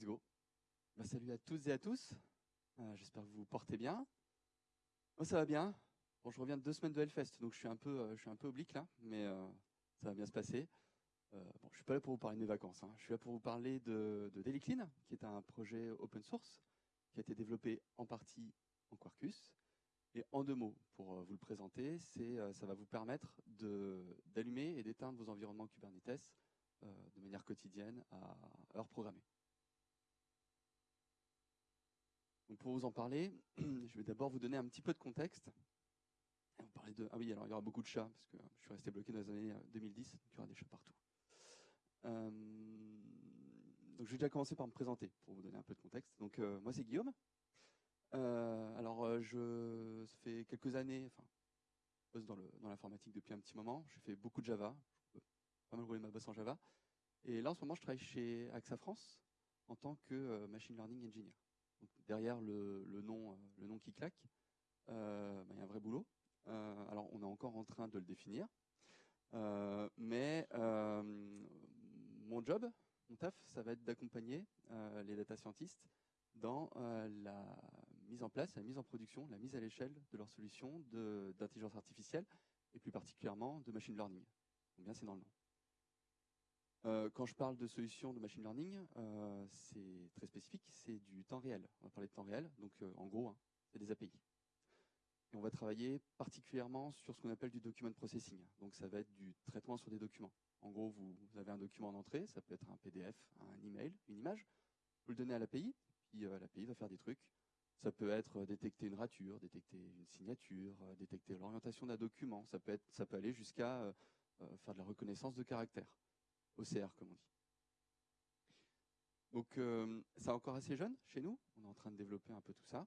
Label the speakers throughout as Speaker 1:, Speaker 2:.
Speaker 1: Let's go. Bah, salut à tous et à tous. Euh, J'espère que vous vous portez bien. Moi, ça va bien. Je reviens de deux semaines de Hellfest, donc je suis un peu, euh, oblique là, mais euh, ça va bien se passer. Bon, je suis pas là pour vous parler de mes vacances. hein. Je suis là pour vous parler de, de Daily Clean, qui est un projet open source qui a été développé en partie en Quarkus. Et en deux mots, pour vous le présenter, ça va vous permettre d'allumer et d'éteindre vos environnements Kubernetes de manière quotidienne à heure programmée. Pour vous en parler, je vais d'abord vous donner un petit peu de contexte. Et de... Ah oui, alors il y aura beaucoup de chats, parce que je suis resté bloqué dans les années euh, 2010, donc il y aura des chats partout. Euh, donc je vais déjà commencer par me présenter, pour vous donner un peu de contexte. Donc euh, moi c'est Guillaume. Euh, alors euh, je... ça fait quelques années, enfin, je bosse dans, l'informatique depuis un petit moment. J'ai fait beaucoup de Java, je pas mal rouler ma bosse en Java. Et là en ce moment je travaille chez AXA France en tant que euh, Machine Learning Engineer. Derrière le, le nom, euh, le nom qui claque, euh, bah, il y a un vrai boulot. Euh, alors, on est encore en train de le définir. Mais mon job, mon taf, ça va être d'accompagner les data scientists dans la mise en place, la mise en production, la mise à l'échelle de leurs solutions d'intelligence artificielle et plus particulièrement de machine learning. Donc bien, c'est dans le nom. Euh, quand je parle de solutions de machine learning, euh, c'est très spécifique, c'est du temps réel. On va parler de temps réel, donc euh, en gros, hein, c'est des API. Et on va travailler particulièrement sur ce qu'on appelle du document processing. Donc ça va être du traitement sur des documents. En gros, vous, avez un document d'entrée, ça peut être un PDF, un email, une image. Vous le donnez à l'API, puis l'API va faire des trucs. Ça peut être détecter une rature, détecter une signature, détecter l'orientation d'un document. Ça peut être, ça peut aller jusqu'à faire de la reconnaissance de caractères. OCR, comme on dit. Donc, euh, encore assez jeune chez nous. On est en train de développer un peu tout ça.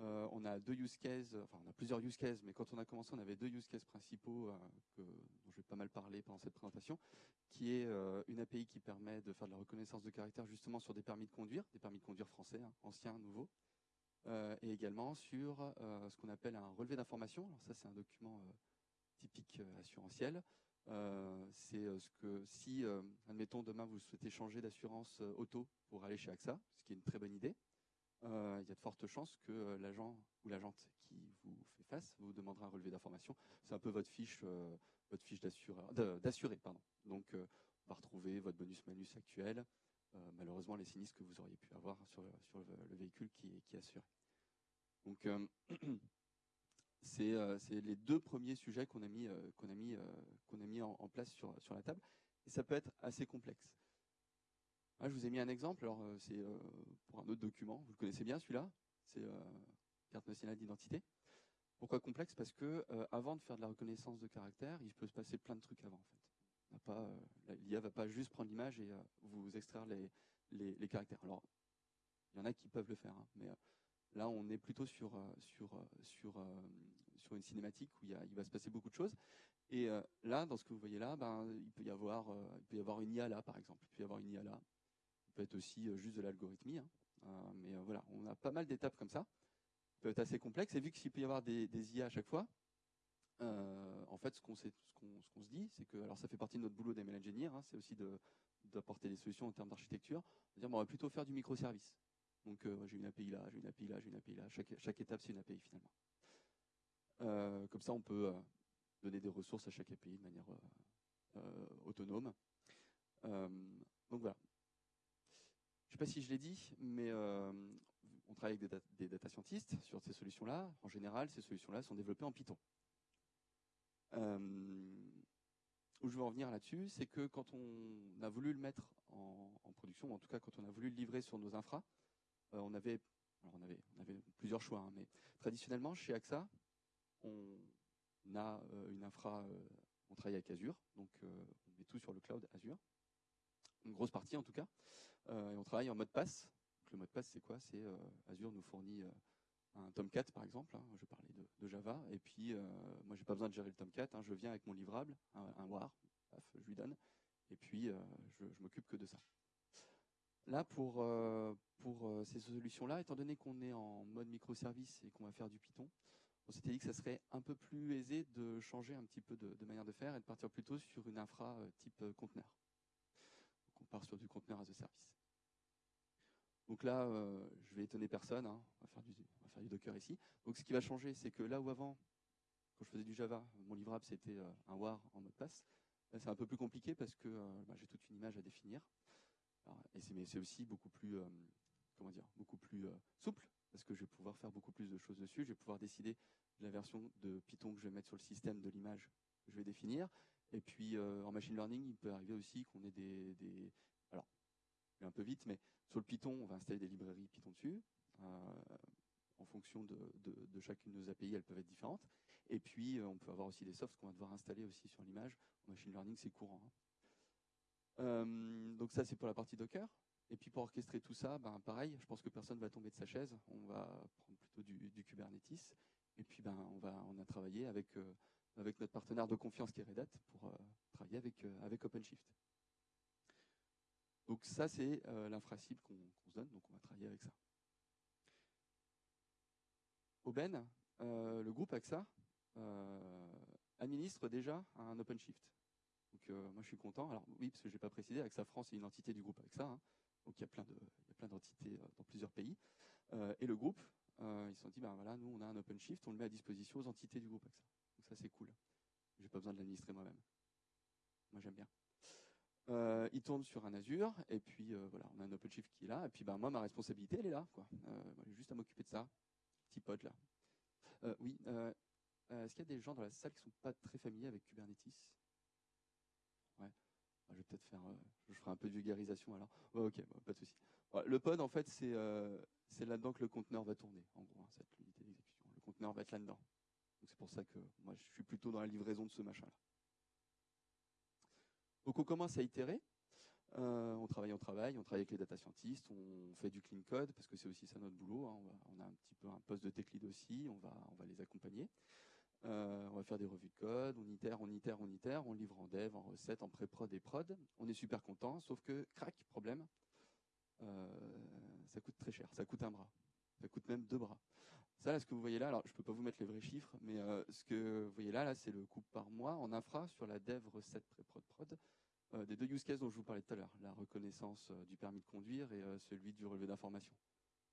Speaker 1: Euh, on a deux use cases, enfin, on a plusieurs use cases, mais quand on a commencé, on avait deux use cases principaux euh, que, dont je vais pas mal parler pendant cette présentation, qui est euh, une API qui permet de faire de la reconnaissance de caractères justement sur des permis de conduire, des permis de conduire français, hein, anciens, nouveaux, et également sur ce qu'on appelle un relevé d'information. Alors ça, c'est un document typique assurantiel. Euh, c'est euh, ce que si, euh, admettons, demain vous souhaitez changer d'assurance auto pour aller chez AXA, ce qui est une très bonne idée, il y a de fortes chances que l'agent ou l'agente qui vous fait face vous demandera un relevé d'information. C'est un peu votre fiche, votre fiche d'assuré, pardon. Donc, on va retrouver votre bonus-malus actuel, euh, malheureusement les sinistres que vous auriez pu avoir sur, le- véhicule qui qui est assuré. Donc, c'est euh, c'est les deux premiers sujets qu'on a mis, euh, qu'on a mis, euh, qu'on a mis en, place sur, sur la table. Et ça peut être assez complexe. Je vous ai mis un exemple. Alors, c'est pour un autre document. Vous le connaissez bien, celui-là. C'est carte nationale d'identité. Pourquoi complexe? Parce que avant de faire de la reconnaissance de caractère, il peut se passer plein de trucs avant. En fait, On pas, euh, l'IA va pas juste prendre l'image et vous extraire les, les, caractères. Alors, il y en a qui peuvent le faire, hein, mais là, on est plutôt sur euh, euh, euh, une cinématique où il, il va se passer beaucoup de choses. Et là, dans ce que vous voyez là, ben, il peut y avoir il une IA là, par exemple. Il peut y avoir une IA là. Il peut être aussi juste de l'algorithmie. hein. Mais voilà, on a pas mal d'étapes comme ça. Ça peut être assez complexe. Et vu qu'il peut y avoir des, IA à chaque fois, en fait, ce qu'on se dit, c'est que, alors ça fait partie de notre boulot d'ML Engineer, hein, c'est aussi d'apporter des solutions en termes d'architecture. On va plutôt faire du microservice. Donc, euh, j'ai une API là, j'ai une API là, j'ai une API là. Chaque, étape, c'est une API finalement. Euh, comme ça, on peut euh, donner des ressources à chaque API de manière autonome. Donc voilà. Je ne sais pas si je l'ai dit, mais on travaille avec des, dat- des data scientists sur ces solutions-là. En général, ces solutions-là sont développées en Python. Où je veux en venir là-dessus, c'est que quand on a voulu le mettre en, en production, ou en tout cas quand on a voulu le livrer sur nos infras, on avait, alors on avait, on avait plusieurs choix, hein, mais traditionnellement chez AXA, on a euh, une infra, euh, on travaille avec Azure, donc euh, on met tout sur le cloud Azure, une grosse partie en tout cas, Euh, et on travaille en mode pass. Donc, le mode pass, c'est quoi? C'est euh, Azure nous fournit euh, un Tomcat par exemple. hein, je parlais de, Java, et puis euh, moi j'ai pas besoin de gérer le Tomcat. hein, je viens avec mon livrable, un, WAR, paf, je lui donne, et puis euh, je m'occupe que de ça. Là, pour, euh, pour euh, ces solutions-là, étant donné qu'on est en mode microservice et qu'on va faire du Python, on s'était dit que ça serait un peu plus aisé de changer un petit peu de, manière de faire et de partir plutôt sur une infra euh, type conteneur. On part sur du conteneur as a service. Donc là, euh, je vais étonner personne, hein. on, va faire du, Docker ici. Donc ce qui va changer, c'est que là où avant, quand je faisais du Java, mon livrable c'était un war en mot de passe. C'est un peu plus compliqué parce que bah, j'ai toute une image à définir. Et c'est, aussi beaucoup plus, euh, comment dire, beaucoup plus euh, souple parce que je vais pouvoir faire beaucoup plus de choses dessus. Je vais pouvoir décider de la version de Python que je vais mettre sur le système de l'image que je vais définir. Et puis euh, en machine learning, il peut arriver aussi qu'on ait des, alors, je vais un peu vite, mais sur le Python, on va installer des librairies Python dessus. En fonction de, chacune de nos API, elles peuvent être différentes. Et puis, on peut avoir aussi des softs qu'on va devoir installer aussi sur l'image. En machine learning, c'est courant. Hein. Euh, donc ça, c'est pour la partie Docker. Et puis pour orchestrer tout ça, ben, pareil, je pense que personne va tomber de sa chaise. On va prendre plutôt du, Kubernetes. Et puis ben, on, va, on a travaillé avec, euh, notre partenaire de confiance qui est Red Hat pour euh, travailler avec, OpenShift. Donc ça, c'est l'infracible qu'on qu se donne, donc on va travailler avec ça. Aubaine, le groupe AXA administre déjà un OpenShift. Donc euh, moi je suis content. Alors oui, parce que je n'ai pas précisé, AXA France est une entité du groupe AXA. Hein. Donc il y a plein de, plein d'entités dans plusieurs pays. et le groupe, ils se sont dit, ben voilà, nous on a un OpenShift, on le met à disposition aux entités du groupe AXA. Donc ça c'est cool. J'ai pas besoin de l'administrer moi-même. Moi j'aime bien. Euh, il tourne sur un Azure, et puis euh, voilà, on a un OpenShift qui est là, et puis ben, moi, ma responsabilité, elle est là. Quoi. Euh, j'ai juste à m'occuper de ça. Petit pote là. oui, est-ce qu'il y a des gens dans la salle qui sont pas très familiers avec Kubernetes? Ouais, je vais peut-être faire, je ferai un peu de vulgarisation alors. Ok, pas de souci. Le pod, en fait, c'est c'est là-dedans que le conteneur va tourner, en gros, hein, d'exécution. Le conteneur va être là-dedans. Donc c'est pour ça que moi, je suis plutôt dans la livraison de ce machin-là. Donc on commence à itérer. Euh, on travaille, on travaille, on travaille avec les data scientists, on fait du clean code parce que c'est aussi ça notre boulot. Hein. On, on, a un petit peu un poste de tech lead aussi, on va, on va les accompagner. Euh, on va faire des revues de code, on itère, on itère, on itère, on livre en dev, en recette, en pré-prod et prod. On est super content, sauf que crac, problème, euh, ça coûte très cher, ça coûte un bras, ça coûte même deux bras. Ça, là, ce que vous voyez là, alors je peux pas vous mettre les vrais chiffres, mais euh, ce que vous voyez là, là, c'est le coût par mois en infra sur la dev recette pré-prod prod. Des deux use cases dont je vous parlais tout à l'heure, la reconnaissance du permis de conduire et celui du relevé d'information.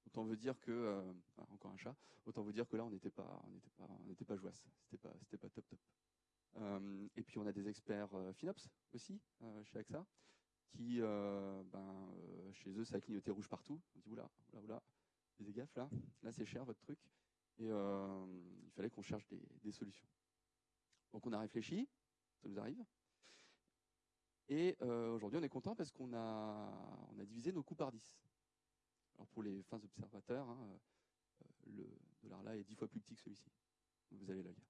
Speaker 1: Autant veut dire que ah, encore un chat. Autant vous dire que là on n'était pas, on n'était pas, on n'était pas jouasse. C'était pas, c'était pas top top. et puis on a des experts FinOps aussi chez AXA qui, ben, chez eux ça a clignoté rouge partout. On dit oula, oula, oula, des gaffe là, là c'est cher votre truc. Et il fallait qu'on cherche des, solutions. Donc on a réfléchi, ça nous arrive. Et euh, aujourd'hui, on est content parce qu'on a, on a divisé nos coûts par 10. Alors pour les fins observateurs, hein, euh, le dollar là est 10 fois plus petit que celui-ci. Vous allez le lire.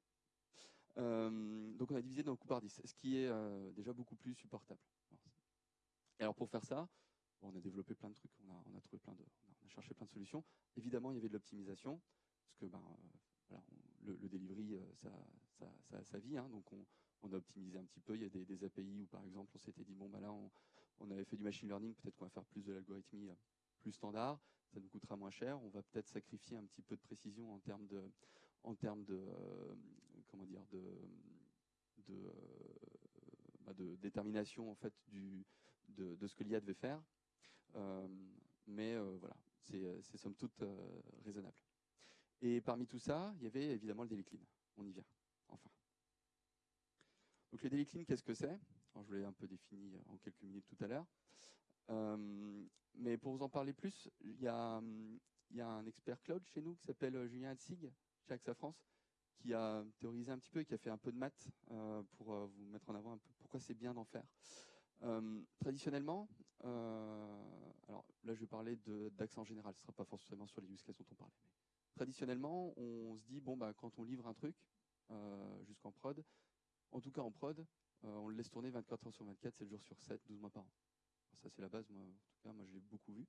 Speaker 1: Euh, donc on a divisé nos coûts par 10, ce qui est euh, déjà beaucoup plus supportable. Alors pour faire ça, on a développé plein de trucs, on a, a trouvé plein de, on a cherché plein de solutions. Évidemment, il y avait de l'optimisation, parce que ben, on, le, delivery, ça, ça, ça, vit, hein, donc on, a optimisé un petit peu. Il y a des, API où, par exemple, on s'était dit, bon, bah là, on, avait fait du machine learning, peut-être qu'on va faire plus de l'algorithmie plus standard, ça nous coûtera moins cher. On va peut-être sacrifier un petit peu de précision en termes de, en termes de, euh, comment dire, de, de, euh, bah de, détermination en fait du, de, de ce que l'IA devait faire. Euh, mais voilà, c'est somme toute raisonnable. Et parmi tout ça, il y avait évidemment le daily clean. On y vient, enfin. Donc les daily clean, qu'est-ce que c'est? Je vous l'ai un peu défini en quelques minutes tout à l'heure. Euh, mais pour vous en parler plus, il y a, un expert cloud chez nous qui s'appelle Julien Hatzig, chez AXA France, qui a théorisé un petit peu et qui a fait un peu de maths euh, pour euh, vous mettre en avant un peu pourquoi c'est bien d'en faire. Euh, traditionnellement, euh, alors là je vais parler d'accent en général, ce ne sera pas forcément sur les use cases dont on parlait. Mais traditionnellement, on se dit, bon, bah, quand on livre un truc euh, jusqu'en prod, en tout cas en prod, euh, on le laisse tourner 24 heures sur 24, 7 jours sur 7, 12 mois par an. Ça c'est la base, moi, en tout cas, moi je l'ai beaucoup vu.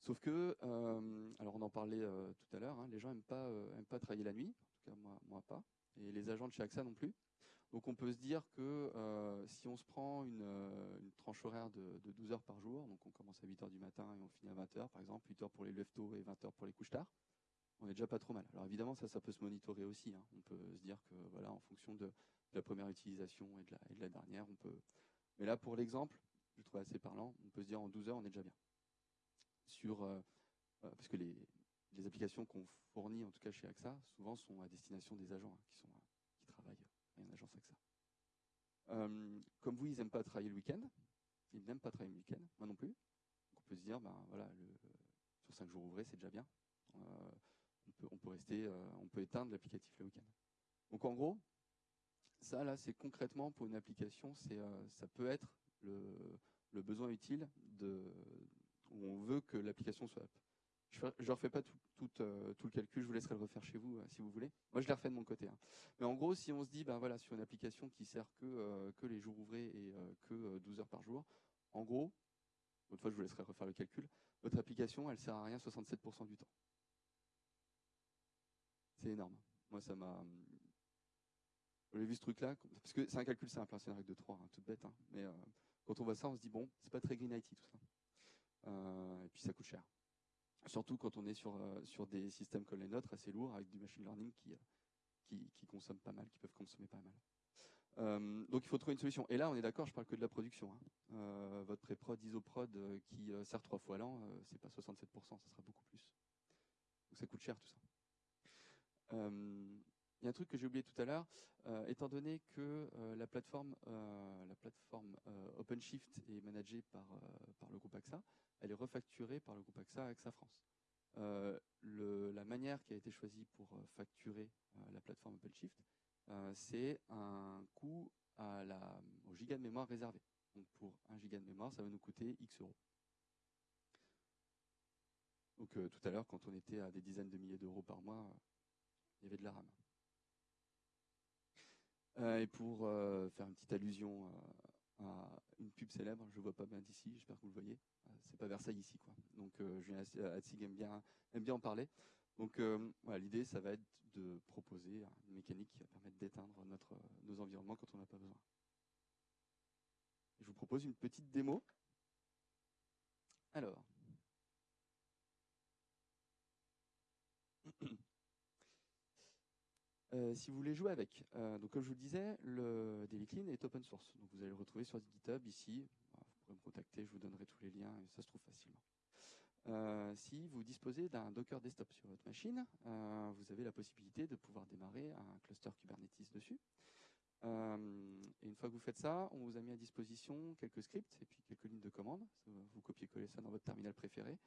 Speaker 1: Sauf que, euh, alors on en parlait euh, tout à l'heure, hein, les gens n'aiment pas, euh, aiment pas travailler la nuit, en tout cas moi, moi pas, et les agents de chez AXA non plus. Donc on peut se dire que si on se prend une, tranche horaire de, de, 12 heures par jour, donc on commence à 8 heures du matin et on finit à 20 heures par exemple, 8 heures pour les tôt et 20 heures pour les couches tard, on est déjà pas trop mal. Alors évidemment, ça, ça peut se monitorer aussi. Hein. On peut se dire que voilà, en fonction de, de la première utilisation et de, la, et de, la, dernière, on peut. Mais là, pour l'exemple, je trouve assez parlant. On peut se dire en 12 heures, on est déjà bien. sur parce que les, applications qu'on fournit, en tout cas chez AXA, souvent sont à destination des agents hein, qui, sont, qui travaillent en agence AXA. comme vous, ils n'aiment pas travailler le week-end. Ils n'aiment pas travailler le week-end, moi non plus. on peut se dire, ben voilà, le, sur 5 jours ouvrés, c'est déjà bien. on, peut, on, peut, rester, on peut éteindre l'applicatif le week-end. Donc en gros, ça là, c'est concrètement pour une application, c'est ça peut être le, besoin utile où on veut que l'application soit Je ne refais pas tout, euh, tout, le calcul, je vous laisserai le refaire chez vous euh, si vous voulez. Moi, je l'ai refait de mon côté. Hein. Mais en gros, si on se dit, ben voilà, sur une application qui sert que, euh, les jours ouvrés et que 12 heures par jour, en gros, une fois, je vous laisserai refaire le calcul, votre application, elle sert à rien 67% du temps. C'est énorme. Moi, ça m'a. J'ai vu ce truc-là, parce que c'est un calcul simple, hein, c'est une règle de 3, hein, toute bête, mais quand on voit ça, on se dit, bon, c'est pas très green IT tout ça. Euh, et puis ça coûte cher. Surtout quand on est sur, euh, sur des systèmes comme les nôtres, assez lourds, avec du machine learning qui, qui, qui consomment pas mal, qui peuvent consommer pas mal. Euh, donc il faut trouver une solution. Et là, on est d'accord, je parle que de la production. Hein. votre pré-prod, isoprod qui sert trois fois l'an, c'est pas 67%, ça sera beaucoup plus. Donc ça coûte cher tout ça. Il y a un truc que j'ai oublié tout à l'heure, euh, étant donné que euh, la plateforme, euh, OpenShift est managée par, le groupe AXA, elle est refacturée par le groupe AXA AXA France. la manière qui a été choisie pour facturer la plateforme OpenShift, c'est un coût au giga de mémoire réservé. Donc pour un giga de mémoire, ça va nous coûter X euros. Donc tout à l'heure, quand on était à des dizaines de milliers d'euros par mois, il y avait de la RAM. Euh, et pour euh, faire une petite allusion euh, à une pub célèbre, je ne vois pas bien d'ici, j'espère que vous le voyez. c'est pas Versailles ici, quoi. Donc Julien Hatzig aime bien, aime bien en parler. Donc voilà, l'idée, ça va être de proposer une mécanique qui va permettre d'éteindre notre, nos environnements quand on n'a pas besoin. Je vous propose une petite démo. Alors. Euh, si vous voulez jouer avec. Euh, donc comme je vous le disais, le Daily Clean est open source. Donc vous allez le retrouver sur GitHub ici. Vous pourrez me contacter, je vous donnerai tous les liens ça se trouve facilement. Euh, si vous disposez d'un Docker desktop sur votre machine, vous avez la possibilité de pouvoir démarrer un cluster Kubernetes dessus. et une fois que vous faites ça, on vous a mis à disposition quelques scripts et puis quelques lignes de commande. Vous copiez-coller ça dans votre terminal préféré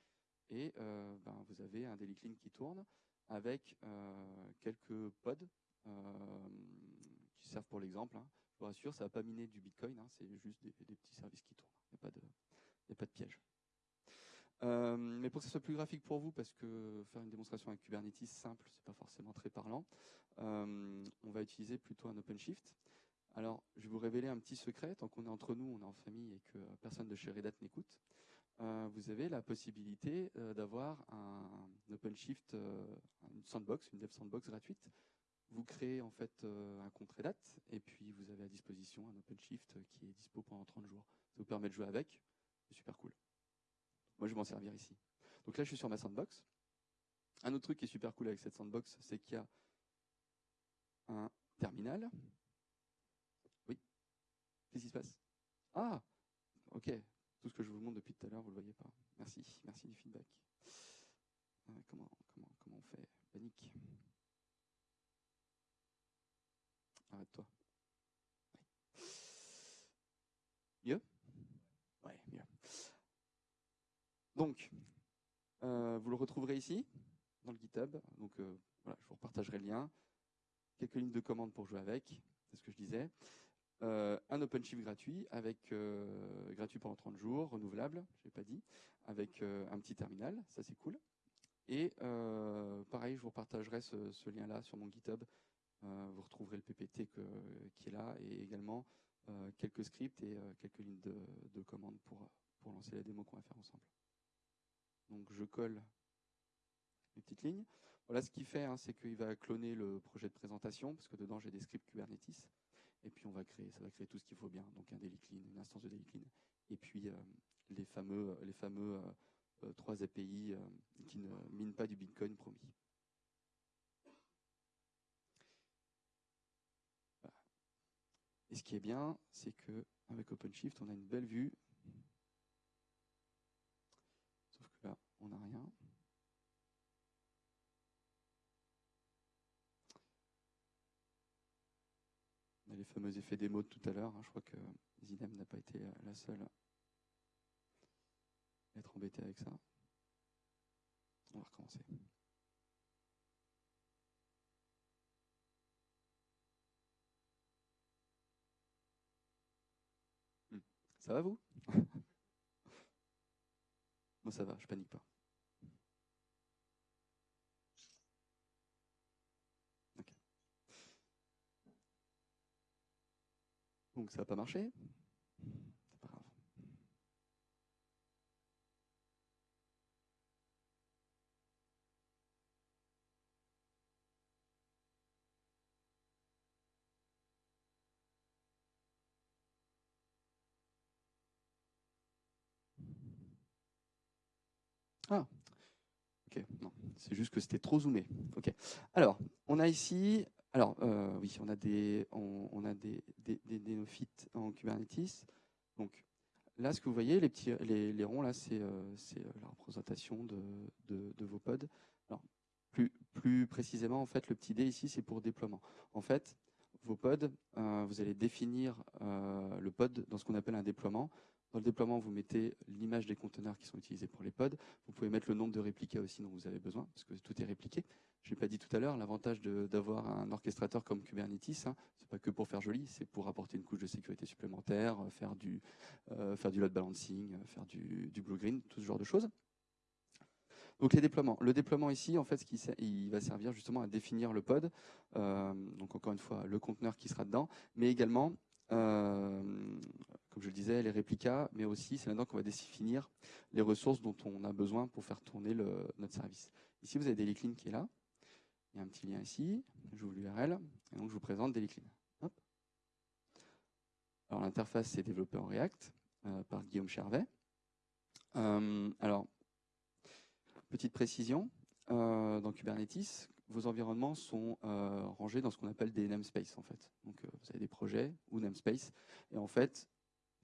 Speaker 1: et ben, vous avez un Daily Clean qui tourne avec euh, quelques pods euh, qui servent pour l'exemple. Hein. Je vous rassure, ça va pas miner du Bitcoin, hein, c'est juste des, petits services qui tournent. Il n'y a pas de, piège. Euh, mais pour que ce soit plus graphique pour vous, parce que faire une démonstration avec Kubernetes simple, c'est pas forcément très parlant, on va utiliser plutôt un OpenShift. Alors, je vais vous révéler un petit secret. Tant qu'on est entre nous, on est en famille et que personne de chez Red Hat n'écoute. Euh, vous avez la possibilité euh, d'avoir un, OpenShift, euh, une sandbox, une dev sandbox gratuite. Vous créez en fait un compte Red Hat et puis vous avez à disposition un OpenShift qui est dispo pendant 30 jours. Ça vous permet de jouer avec, c'est super cool. Moi, je vais m'en servir ici. Donc là, je suis sur ma sandbox. Un autre truc qui est super cool avec cette sandbox, c'est qu'il y a un terminal. Oui. Qu'est-ce qui se passe? Ah, ok. Tout ce que je vous montre depuis tout à l'heure, vous ne le voyez pas. Merci, merci du feedback. Euh, comment, comment, comment on fait? Panique. Arrête-toi. Mieux? Ouais, mieux. Donc, euh, vous le retrouverez ici, dans le GitHub. Donc, euh, voilà, je vous repartagerai le lien. Quelques lignes de commande pour jouer avec, c'est ce que je disais. Euh, un OpenShift gratuit, avec euh, gratuit pendant 30 jours, renouvelable, je n'ai pas dit, avec euh, un petit terminal, ça c'est cool. Et pareil, je vous partagerai ce, lien-là sur mon GitHub. vous retrouverez le PPT qui est là et également quelques scripts et quelques lignes de, de commandes pour, pour lancer la démo qu'on va faire ensemble. Donc je colle les petites lignes. Voilà ce qu'il fait, hein, c'est qu'il va cloner le projet de présentation, parce que dedans j'ai des scripts Kubernetes. Et puis on va créer, ça va créer tout ce qu'il faut bien, donc un daily clean, une instance de daily clean, et puis euh, les fameux, les fameux euh, euh, trois API qui ne minent pas du Bitcoin promis. Et ce qui est bien, c'est que avec OpenShift, on a une belle vue. Sauf que là, les fameux effets démo de tout à l'heure. Hein. Je crois que Zinem n'a pas été la seule à être embêtée avec ça. On va recommencer. Hmm. Ça va vous? Moi ça va, je panique pas. Donc ça n'a pas marché. C'est pas grave. Ah, ok, non, c'est juste que c'était trop zoomé. Ok. Alors, on a ici alors, euh, oui, on a des, on, a des, des, néophytes en Kubernetes. Donc, là, ce que vous voyez, les, petits, les, ronds, là, c'est euh, euh, la représentation de, de, vos pods. Alors, plus, plus précisément, en fait, le petit dé ici, c'est pour déploiement. En fait, vos pods, vous allez définir le pod dans ce qu'on appelle un déploiement. Dans le déploiement, vous mettez l'image des conteneurs qui sont utilisés pour les pods. Vous pouvez mettre le nombre de réplicas aussi dont vous avez besoin, parce que tout est répliqué je l'ai pas dit tout à l'heure, l'avantage d'avoir un orchestrateur comme Kubernetes, hein, c'est pas que pour faire joli, c'est pour apporter une couche de sécurité supplémentaire, euh, faire du, euh, faire du load balancing, euh, faire du, blue-green, tout ce genre de choses. Donc les déploiements. Le déploiement ici, en fait, il va servir justement à définir le pod. donc encore une fois, le conteneur qui sera dedans, mais également, comme je le disais, les réplicas, mais aussi c'est là-dedans qu'on va définir les ressources dont on a besoin pour faire tourner notre service. Ici, vous avez des qui est là. Il y a un petit lien ici, j'ouvre l'URL, et donc je vous présente Deliclean. Alors l'interface est développée en React euh, par Guillaume Chervet. Euh, alors, petite précision, euh, dans Kubernetes, vos environnements sont rangés dans ce qu'on appelle des namespaces en fait. Donc vous avez des projets ou namespaces, et en fait,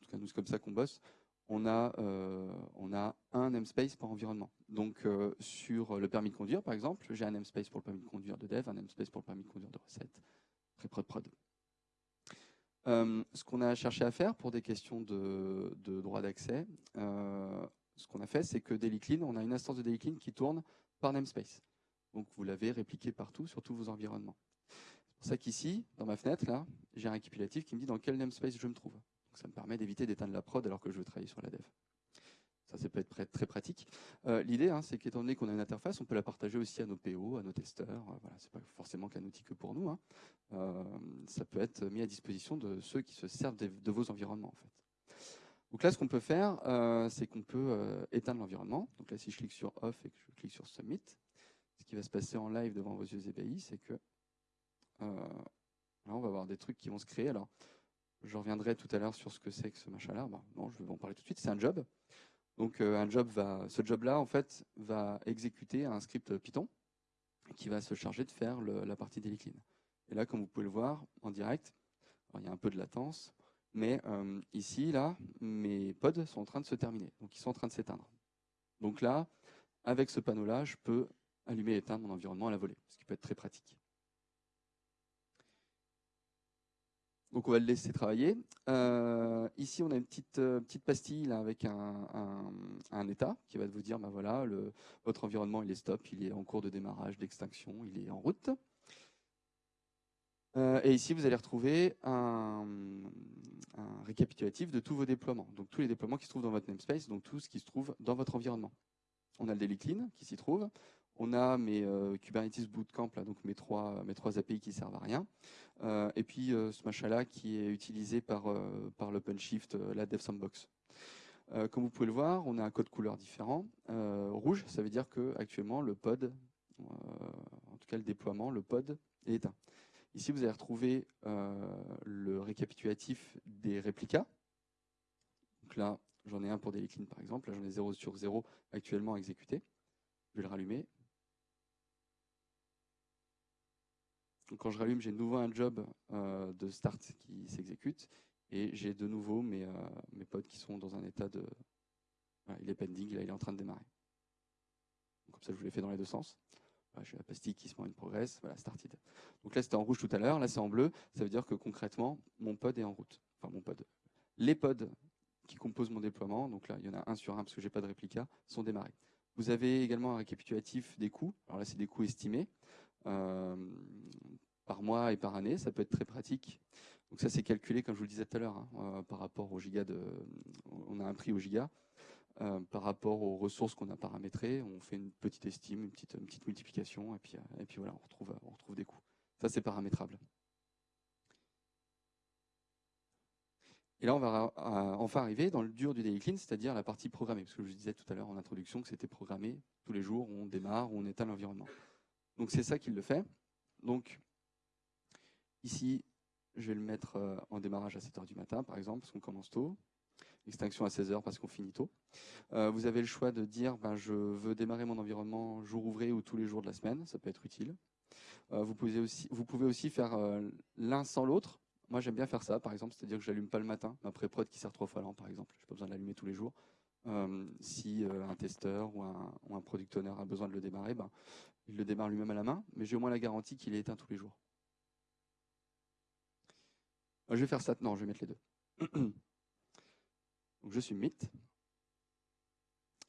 Speaker 1: en tout cas nous c'est comme ça qu'on bosse, on a, euh, on a un namespace par environnement. Donc euh, sur le permis de conduire, par exemple, j'ai un namespace pour le permis de conduire de dev, un namespace pour le permis de conduire de recette, pré-prod prod. Euh, ce qu'on a cherché à faire pour des questions de, droit d'accès, ce qu'on a fait, c'est que DailyClean, on a une instance de DailyClean qui tourne par namespace. Donc vous l'avez répliqué partout sur tous vos environnements. C'est pour ça qu'ici, dans ma fenêtre, là, j'ai un récapitulatif qui me dit dans quel namespace je me trouve ça me permet d'éviter d'éteindre la prod alors que je veux travailler sur la dev. Ça, ça peut être très pratique. Euh, l'idée, hein, c'est qu'étant donné qu'on a une interface, on peut la partager aussi à nos PO, à nos testeurs. Euh, voilà, c'est pas forcément qu'un outil que pour nous. Hein. Euh, ça peut être mis à disposition de ceux qui se servent de, vos environnements, en fait. Donc là, ce qu'on peut faire, c'est qu'on peut éteindre l'environnement. Donc là, si je clique sur Off et que je clique sur Submit, ce qui va se passer en live devant vos yeux ébahis, c'est que là, on va avoir des trucs qui vont se créer. Alors, je reviendrai tout à l'heure sur ce que c'est que ce machin-là. non, je vais en parler tout de suite. C'est un job. Donc, euh, un job va, ce job-là, en fait, va exécuter un script Python qui va se charger de faire la partie d'Heliclean. Et là, comme vous pouvez le voir en direct, il y a un peu de latence, mais euh, ici, là, mes pods sont en train de se terminer. Donc, ils sont en train de s'éteindre. Donc là, avec ce panneau-là, je peux allumer et éteindre mon environnement à la volée, ce qui peut être très pratique. Donc on va le laisser travailler. Euh, ici, on a une petite, euh, petite pastille avec un, état qui va vous dire, bah voilà, le, votre environnement il est stop, il est en cours de démarrage, d'extinction, il est en route. Euh, et ici, vous allez retrouver un, récapitulatif de tous vos déploiements. Donc tous les déploiements qui se trouvent dans votre namespace, donc tout ce qui se trouve dans votre environnement. On a le daily clean qui s'y trouve. On a mes Kubernetes Bootcamp, là, donc mes trois, mes API qui servent à rien. Euh, et puis euh, ce machin-là qui est utilisé par, euh, par l'OpenShift, la DevSandbox. comme vous pouvez le voir, on a un code couleur différent. rouge, ça veut dire que actuellement le pod, en tout cas le déploiement, le pod est éteint. Ici, vous allez retrouver le récapitulatif des réplicas. Donc là, j'en ai un pour Clean par exemple. Là, j'en ai 0 sur 0 actuellement exécuté. Je vais le rallumer. Quand je rallume, j'ai de nouveau un job euh, de start qui s'exécute et j'ai de nouveau mes, euh, pods qui sont dans un état de... il est pending, là il est en train de démarrer. comme ça je vous l'ai fait dans les deux sens. j'ai la pastille qui se met une progresse, voilà, started. Donc là, c'était en rouge tout à l'heure, là, c'est en bleu. Ça veut dire que concrètement, mon pod est en route. Enfin, mon pod. Les pods qui composent mon déploiement, donc là, il y en a un sur un parce que j'ai pas de réplica, sont démarrés. Vous avez également un récapitulatif des coûts. Alors là, c'est des coûts estimés par mois et par année. Ça peut être très pratique. Donc ça, c'est calculé, comme je vous le disais tout à l'heure, hein, euh, par rapport au giga de. On a un prix au giga. Euh, par rapport aux ressources qu'on a paramétrées, on fait une petite estime, une petite, petite multiplication, et puis, et puis voilà, on retrouve, on retrouve des coûts. Ça, c'est paramétrable. Et là, on va enfin arriver dans le dur du daily clean, c'est-à-dire la partie programmée. Parce que je disais tout à l'heure en introduction que c'était programmé tous les jours, on démarre, on éteint l'environnement. Donc c'est ça qu'il le fait. Donc ici, je vais le mettre euh, en démarrage à 7h du matin, par exemple, parce qu'on commence tôt. Extinction à 16h parce qu'on finit tôt. Euh, vous avez le choix de dire ben, je veux démarrer mon environnement jour ouvré ou tous les jours de la semaine, ça peut être utile. Euh, vous, pouvez aussi, faire l'un sans l'autre. Moi, j'aime bien faire ça, par exemple, c'est-à-dire que j'allume pas le matin ma pré-prod qui sert trois fois l'an, par exemple. Je n'ai pas besoin de l'allumer tous les jours. Euh, si euh, un testeur ou un, product owner a besoin de le démarrer, ben, il le démarre lui-même à la main, mais j'ai au moins la garantie qu'il est éteint tous les jours. Euh, je vais faire ça, non, je vais mettre les deux. Donc je suis mit.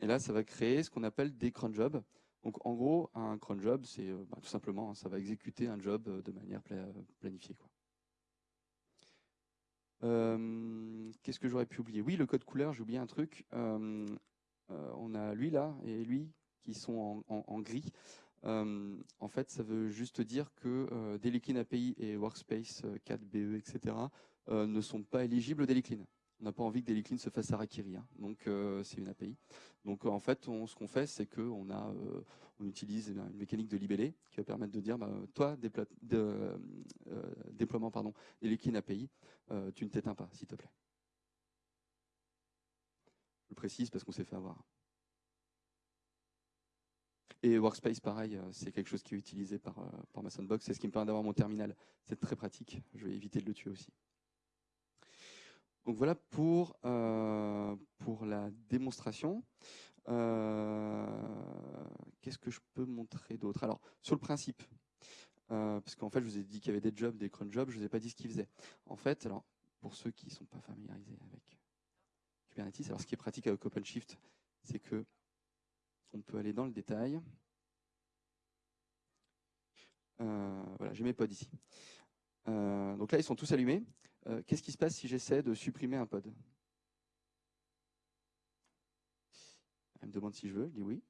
Speaker 1: Et là, ça va créer ce qu'on appelle des cron jobs. Donc en gros, un cron job, c'est bah, tout simplement, hein, ça va exécuter un job de manière planifiée. Euh, qu'est-ce que j'aurais pu oublier? Oui, le code couleur, j'ai oublié un truc. Euh, euh, on a lui là et lui qui sont en, gris. en fait, ça veut juste dire que Deliclean API et Workspace 4BE, etc. ne sont pas éligibles au Deliclean. On n'a pas envie que Deliclean se fasse harakiri, hein. donc c'est une API. Donc en fait, ce qu'on fait, c'est qu'on on utilise une mécanique de libellé qui va permettre de dire, bah, toi, déploiement pardon, Deliclean API, euh, tu ne t'éteins pas, s'il te plaît. Je le précise parce qu'on s'est fait avoir. Et Workspace, pareil, euh, c'est quelque chose qui est utilisé par, euh, par ma Sandbox. C'est ce qui me permet d'avoir mon terminal. C'est très pratique. Je vais éviter de le tuer aussi. Donc voilà pour, pour la démonstration. Qu'est-ce que je peux montrer d'autre? Alors, sur le principe, euh, parce qu'en fait, je vous ai dit qu'il y avait des jobs, des cron jobs, je ne vous ai pas dit ce qu'ils faisaient. En fait, alors, pour ceux qui ne sont pas familiarisés avec Kubernetes, alors ce qui est pratique avec OpenShift, c'est que on peut aller dans le détail. Euh, voilà, j'ai mes pods ici. Euh, donc là, ils sont tous allumés. Qu'est-ce qui se passe si j'essaie de supprimer un pod? Elle me demande si je veux, je dis oui.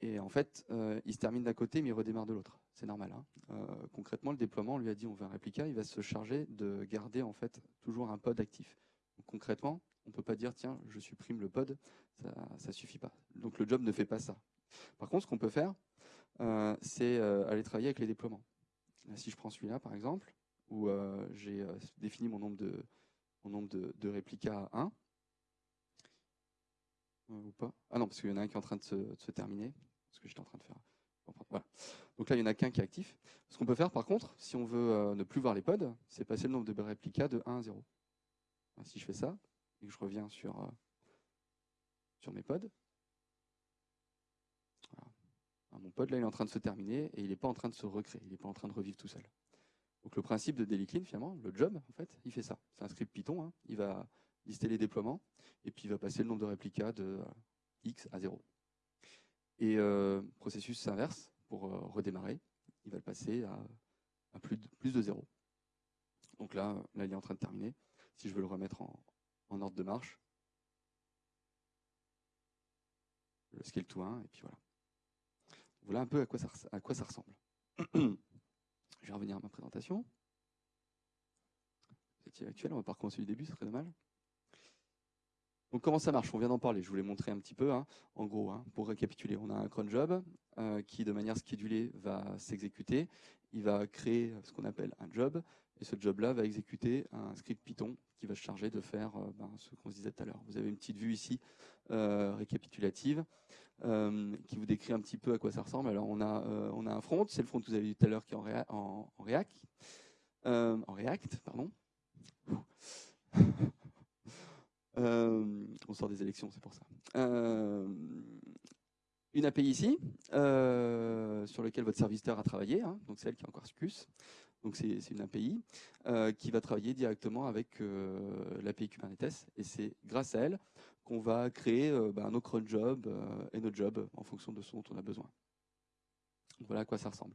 Speaker 1: Et en fait, il se termine d'un côté, mais il redémarre de l'autre c'est normal. Hein. Euh, concrètement, le déploiement, on lui a dit on veut un réplica, il va se charger de garder en fait toujours un pod actif. concrètement, on ne peut pas dire tiens, je supprime le pod, ça ne suffit pas. Donc le job ne fait pas ça. Par contre, ce qu'on peut faire, euh, c'est euh, aller travailler avec les déploiements. si je prends celui-là par exemple, où j'ai défini mon nombre de, mon nombre de, réplicas à 1, ou pas Ah non, parce qu'il y en a un qui est en train de se, de terminer, ce que j'étais en train de faire. Donc là, il n'y en a qu'un qui est actif. Ce qu'on peut faire, par contre, si on veut euh, ne plus voir les pods, c'est passer le nombre de réplicas de 1 à 0. Si je fais ça, et que je reviens sur, euh, sur mes pods, mon pod, là, il est en train de se terminer et il n'est pas en train de se recréer, il n'est pas en train de revivre tout seul. Donc le principe de Clean, finalement, le job, en fait, il fait ça. C'est un script Python, hein. il va lister les déploiements, et puis il va passer le nombre de réplicas de X à 0. Et euh, processus inverse, pour euh, redémarrer, il va le passer à, plus, de, plus de 0. Donc là, il est en train de terminer. Si je veux le remettre en, ordre de marche, le scale to 1, et puis voilà. Voilà un peu à quoi ça ressemble. je vais revenir à ma présentation. C'est actuel, on va pas recommencer du début, ce serait dommage. Donc comment ça marche? On vient d'en parler, je vous l'ai montré un petit peu. Hein. En gros, hein, pour récapituler, on a un cron job euh, qui, de manière schedulée, va s'exécuter. Il va créer ce qu'on appelle un job, et ce job-là va exécuter un script Python qui va se charger de faire euh, ben, ce qu'on se disait tout à l'heure. Vous avez une petite vue ici euh, récapitulative qui vous décrit un petit peu à quoi ça ressemble. Alors on a, on a un front, c'est le front que vous avez vu tout à l'heure qui est en, en React, en React, pardon. Euh, on sort des élections, c'est pour ça. Euh, une API ici, sur laquelle votre serviteur a travaillé, hein, donc celle qui est en Quarkus. Donc c'est une API qui va travailler directement avec l'API Kubernetes, et c'est grâce à elle qu'on va créer bah, nos cron jobs et nos jobs en fonction de ce dont on a besoin. Voilà à quoi ça ressemble.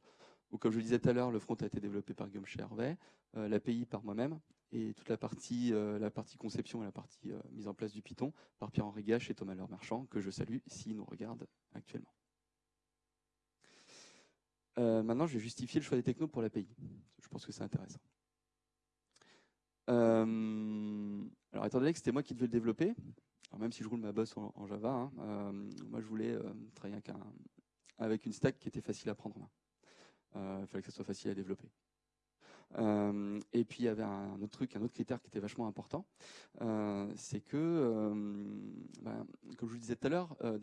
Speaker 1: Donc, comme je le disais tout à l'heure, le front a été développé par Guillaume Hervé, euh, l'API par moi-même, et toute la partie, euh, la partie conception et la partie euh, mise en place du Python par Pierre-Henri Gache et Thomas Marchand, que je salue s'ils nous regardent actuellement. maintenant, je vais justifier le choix des technos pour l'API. Je pense que c'est intéressant. alors, étant donné que c'était moi qui devais le développer, même si je roule ma bosse en, Java, hein, moi je voulais travailler avec, une stack qui était facile à prendre en main. Euh, il fallait que ça soit facile à développer. Euh, et puis il y avait un autre truc, un autre critère qui était vachement important, euh, c'est que, ben, comme je vous disais tout à l'heure, euh,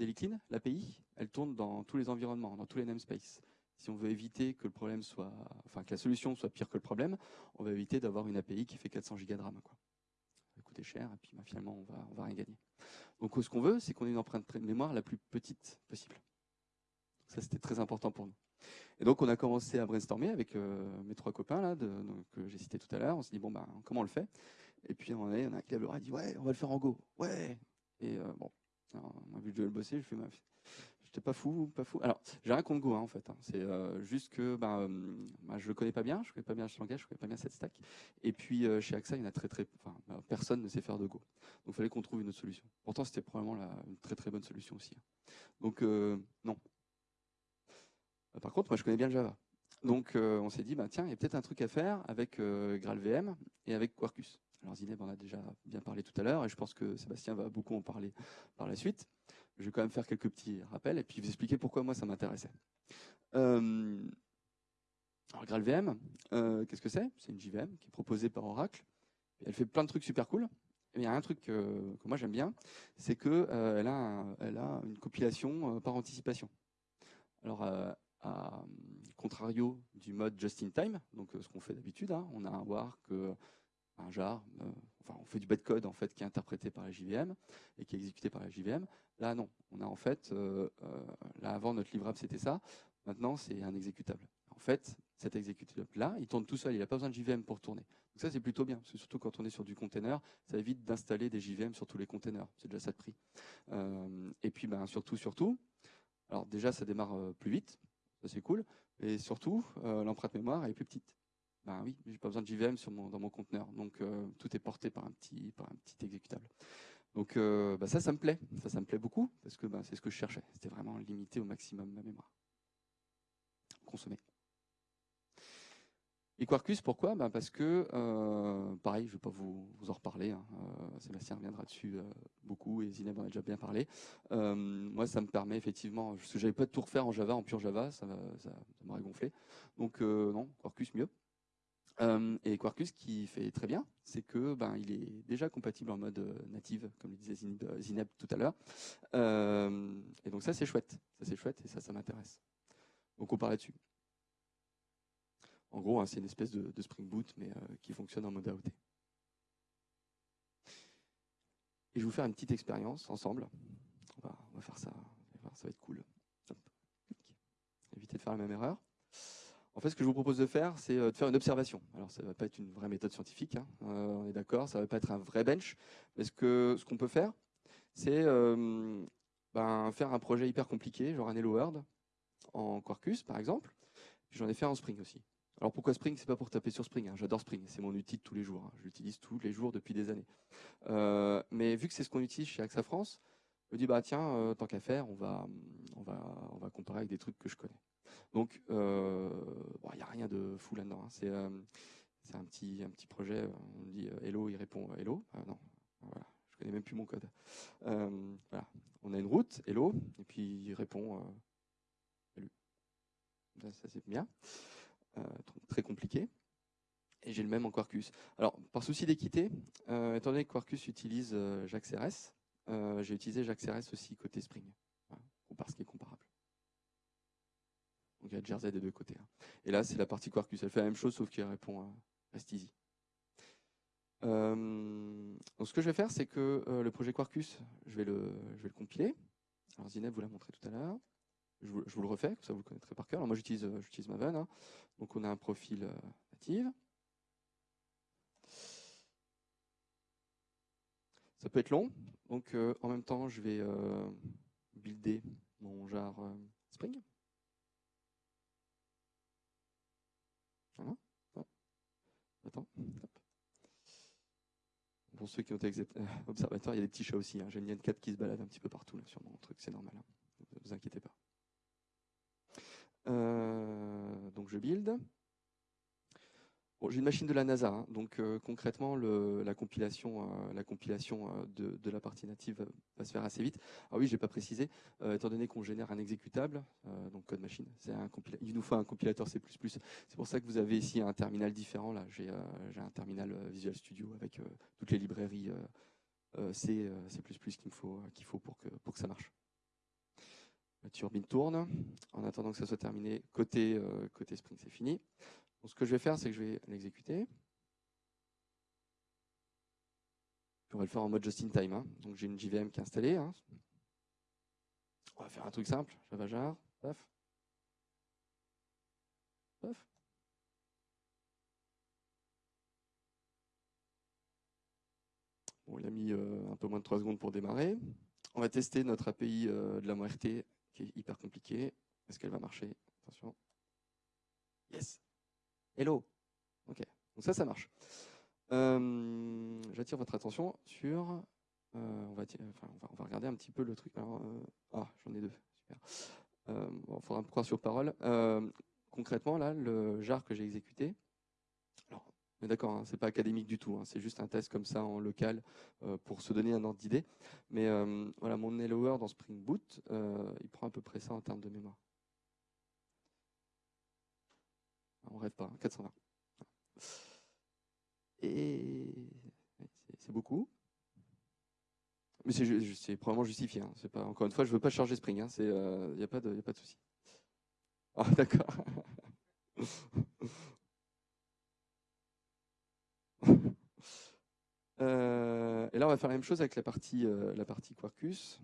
Speaker 1: l'API, elle tourne dans tous les environnements, dans tous les namespaces. Si on veut éviter que le problème soit, enfin que la solution soit pire que le problème, on va éviter d'avoir une API qui fait 400 gigas de RAM. Cher et puis ben, finalement on va, on va rien gagner. Donc ce qu'on veut, c'est qu'on ait une empreinte mémoire la plus petite possible. Ça c'était très important pour nous. Et donc, on a commencé à brainstormer avec euh, mes trois copains là, que j'ai cités tout à l'heure. On s'est dit, bon, ben, comment on le fait? Et puis, on, est, on a un qui a dit, ouais, on va le faire en Go. Ouais Et euh, bon, on a vu le bosser, je fais, j'étais pas fou, pas fou. Alors, j'ai rien contre Go, en fait. Hein. C'est euh, juste que ben, ben, je le connais pas bien, je connais pas bien ce langage, je connais pas bien cette stack. Et puis, chez AXA, il y en a très, très, enfin, ben, personne ne sait faire de Go. Donc, il fallait qu'on trouve une autre solution. Pourtant, c'était probablement une très, très bonne solution aussi. Hein. Donc, non, euh, par contre, moi, je connais bien le Java. Donc, euh, on s'est dit, bah, tiens, il y a peut-être un truc à faire avec euh, GraalVM et avec Quarkus. Alors, Zineb en a déjà bien parlé tout à l'heure, et je pense que Sébastien va beaucoup en parler par la suite. Je vais quand même faire quelques petits rappels et puis vous expliquer pourquoi moi ça m'intéressait. alors, GraalVM, qu'est-ce que c'est? C'est une JVM qui est proposée par Oracle. elle fait plein de trucs super cool. il y a un truc que moi j'aime bien, c'est qu'elle a, une compilation par anticipation. Alors, à contrario du mode just-in-time, donc euh, ce qu'on fait d'habitude, hein, on a un euh, un jar, euh, on fait du code en fait qui est interprété par la JVM et qui est exécuté par la JVM. Là non, on a en fait, là avant notre livrable c'était ça, maintenant c'est un exécutable. En fait, cet exécutable-là, il tourne tout seul, il n'a pas besoin de JVM pour tourner. Donc ça c'est plutôt bien, parce que surtout quand on est sur du container, ça évite d'installer des JVM sur tous les containers, c'est déjà ça de prix. et puis ben, surtout, surtout, alors déjà ça démarre plus vite, ça c'est cool. Et surtout, euh, l'empreinte mémoire est plus petite. Ben oui, j'ai pas besoin de JVM dans mon conteneur, donc euh, tout est porté par un petit, exécutable. Donc euh, ben ça, ça me plaît, ça, ça me plaît beaucoup parce que ben, c'est ce que je cherchais. C'était vraiment limiter au maximum ma mémoire. Consommer. Et Quarkus, pourquoi? Ben Parce que, euh, pareil, je ne vais pas vous, en reparler, hein, Sébastien reviendra dessus beaucoup, et Zineb en a déjà bien parlé. moi, ça me permet effectivement, parce que j'avais pas de tout refaire en Java, en pur Java, ça, m'aurait gonflé. Donc non, Quarkus mieux. Et Quarkus, qui fait très bien, c'est que ben, il est déjà compatible en mode native, comme le disait Zineb tout à l'heure. et donc ça, c'est chouette. Ça, c'est chouette, et ça, ça m'intéresse. Donc on parle là-dessus. En gros, hein, c'est une espèce de, Spring Boot, mais euh, qui fonctionne en mode AOT. Et je vais vous faire une petite expérience ensemble. On va, faire ça, ça va être cool. Éviter de faire la même erreur. En fait, ce que je vous propose de faire, c'est euh, de faire une observation. Alors, ça ne va pas être une vraie méthode scientifique, hein. euh, on est d'accord, ça ne va pas être un vrai bench. Mais ce qu'on ce qu'on peut faire, c'est ben, faire un projet hyper compliqué, genre un Hello World, en Quarkus, par exemple. J'en ai fait en Spring aussi. Alors pourquoi Spring? C'est pas pour taper sur Spring. Hein. J'adore Spring, c'est mon outil de tous les jours. Hein. Je l'utilise tous les jours depuis des années. Euh, mais vu que c'est ce qu'on utilise chez AXA France, je me dis bah tiens, euh, tant qu'à faire, on va, on va, on va comparer avec des trucs que je connais. Donc il euh, n'y a rien de fou là-dedans. Hein. C'est c'est un petit, projet. On dit Hello, il répond Hello. non, voilà, je connais même plus mon code. voilà, on a une route Hello, et puis il répond Salut. ça c'est bien. Euh, très compliqué. Et j'ai le même en Quarkus. Alors, par souci d'équité, euh, étant donné que Quarkus utilise euh, JAX-RS, j'ai utilisé JAX-RS aussi côté Spring, ou parce qu'il. Deux côtés. Hein. Et là, c'est la partie Quarkus. Elle fait la même chose, sauf qu'il répond à Rest Easy. donc ce que je vais faire, c'est que le projet Quarkus, je vais le, compiler. Alors Zineb vous l'a montré tout à l'heure. je vous, le refais, ça vous le connaîtrez par cœur. Alors moi j'utilise j'utilise Maven, hein. donc on a un profil native. Ça peut être long, donc en même temps je vais builder mon jar Spring. Voilà. Attends. Pour ceux qui ont été observateurs, il y a des petits chats aussi. Hein. J'ai une 4 qui se balade un petit peu partout sur mon truc, c'est normal. Hein. Ne vous inquiétez pas. Euh, donc je build j'ai une machine de la NASA, hein. donc euh, concrètement, la compilation, euh, euh, de, la partie native va se faire assez vite. Ah oui, je n'ai pas précisé, étant donné qu'on génère un exécutable, donc code machine, il nous faut un compilateur C++. C'est pour ça que vous avez ici un terminal différent. Là, j'ai un terminal Visual Studio avec toutes les librairies C, C++ qu'il faut, qu'il faut pour que, pour que ça marche. La turbine tourne. En attendant que ça soit terminé, côté, côté Spring, c'est fini ce que je vais faire, c'est que je vais l'exécuter. On va le faire en mode just in time. Hein. Donc j'ai une JVM qui est installée. Hein. On va faire un truc simple. Java jar. Paf. Bon, il a mis euh, un peu moins de 3 secondes pour démarrer. On va tester notre API euh, de la MORT qui est hyper compliquée. Est-ce qu'elle va marcher? Attention. Yes Hello. Ok, donc ça, ça marche. Euh, j'attire votre attention sur. Euh, on, va, on, va, regarder un petit peu le truc. Euh, ah, j'en ai deux. Super. il faudra me croire sur parole. concrètement, là, le jar que j'ai exécuté. Alors, d'accord, hein, c'est pas académique du tout. Hein, c'est juste un test comme ça en local pour se donner un ordre d'idée. Mais voilà, mon helloer dans Spring Boot, il prend à peu près ça en termes de mémoire. On rêve pas, 420. Et c'est beaucoup. Mais c'est probablement justifié. Hein. Encore une fois, je veux pas charger Spring. Il hein. n'y euh, a pas de, y a pas de souci. Ah d'accord. Euh, et là, on va faire la même chose avec la partie, euh, la partie Quarkus.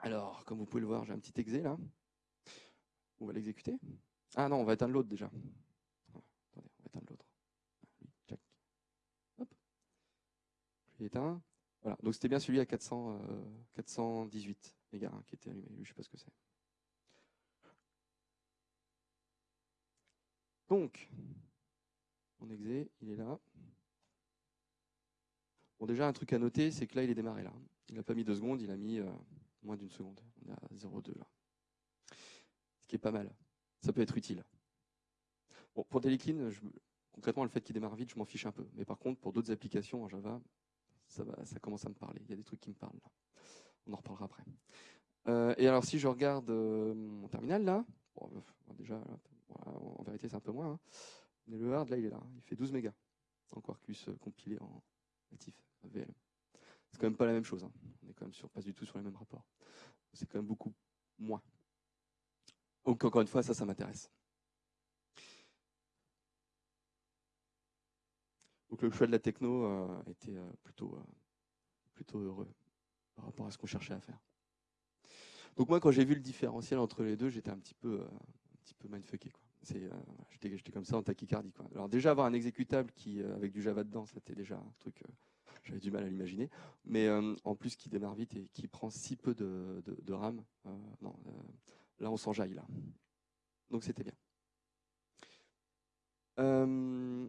Speaker 1: Alors, comme vous pouvez le voir, j'ai un petit exe là. On va l'exécuter. Ah non, on va éteindre l'autre déjà. Attendez, on va éteindre l'autre. Check. Hop. Éteint. Voilà, donc c'était bien celui à 400, 418 mégas hein, qui était allumé. Lui, je sais pas ce que c'est. Donc, mon exe, il est là. Bon, déjà, un truc à noter, c'est que là, il est démarré là. Il n'a pas mis deux secondes, il a mis euh, moins d'une seconde. On est à 0,2 là. Ce qui est pas mal ça peut être utile. Bon, pour Deliclean, concrètement, le fait qu'il démarre vite, je m'en fiche un peu. Mais par contre, pour d'autres applications en Java, ça, va, ça commence à me parler. Il y a des trucs qui me parlent. On en reparlera après. Euh, et alors, si je regarde euh, mon terminal, là, déjà, en vérité, c'est un peu moins. Hein. Mais le hard, là, il est là. Il fait 12 mégas en Quarkus euh, compilé en actif VL. C'est quand même pas la même chose. Hein. On est quand même sur, pas du tout sur les mêmes rapports. C'est quand même beaucoup moins. Donc encore une fois, ça, ça m'intéresse. Donc le choix de la techno euh, était euh, plutôt, euh, plutôt heureux par rapport à ce qu'on cherchait à faire. Donc moi, quand j'ai vu le différentiel entre les deux, j'étais un petit peu, un peu mindfucké. j'étais, comme ça en tachycardie. Alors déjà avoir un exécutable qui, avec du Java dedans, c'était déjà un truc, j'avais du mal à l'imaginer. Mais en plus, qui démarre vite et qui prend si peu de RAM, non, Là, on s'enjaille, là. Donc, c'était bien. Euh,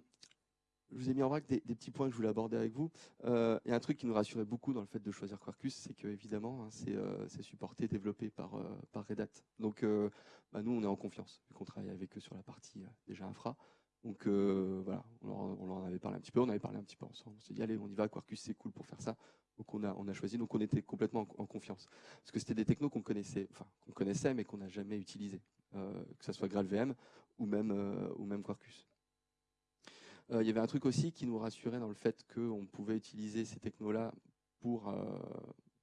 Speaker 1: je vous ai mis en vrac des, petits points que je voulais aborder avec vous. Euh, il y a un truc qui nous rassurait beaucoup dans le fait de choisir Quarkus, c'est que évidemment, hein, euh, c'est supporté, développé par, Red Hat. Donc, bah, nous, on est en confiance, vu qu'on travaille avec eux sur la partie déjà infra. Donc voilà, on leur, en avait parlé un petit peu, on avait parlé un petit peu ensemble. On s'est dit, allez, on y va, Quarkus, c'est cool pour faire ça. Donc on a, on a choisi, donc on était complètement en, confiance. Parce que c'était des technos qu'on connaissait, enfin qu'on connaissait mais qu'on n'a jamais utilisé, euh, que ce soit GraalVM ou même, euh, ou même Quarkus. Euh, il y avait un truc aussi qui nous rassurait dans le fait qu'on pouvait utiliser ces technos-là pour,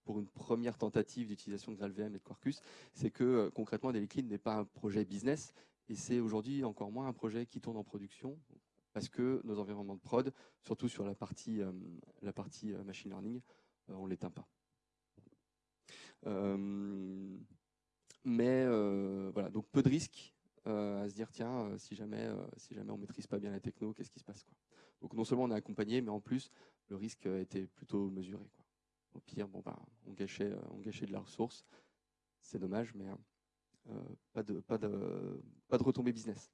Speaker 1: pour une première tentative d'utilisation de GraalVM et de Quarkus, c'est que concrètement Deliclean n'est pas un projet business et c'est aujourd'hui encore moins un projet qui tourne en production parce que nos environnements de prod, surtout sur la partie, la partie machine learning, on ne l'éteint pas. Euh, Mais voilà, donc peu de risques à se dire tiens, si jamais, si jamais on maîtrise pas bien la techno, qu'est-ce qui se passe quoi. Donc non seulement on est accompagné, mais en plus le risque était plutôt mesuré. Au pire, bon bah, on gâchait, on gâchait de la ressource. C'est dommage, mais pas de pas de pas de retombée business.